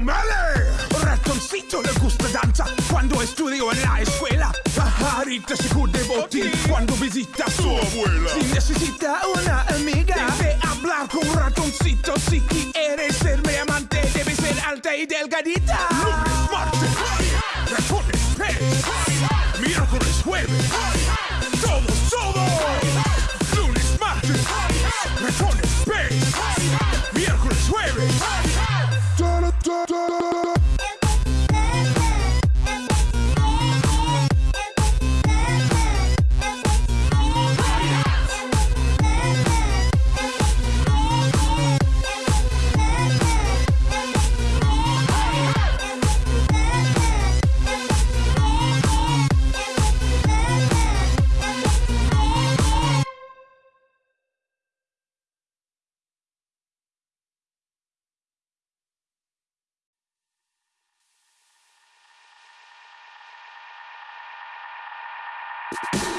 O'Malley. Ratoncito le gusta danza cuando estudio en la escuela. Pajarita se de botín cuando visita a su abuela. Si necesita una amiga, debe hablar con un ratoncito. Si quieres ser mi amante, debe ser alta y delgadita. you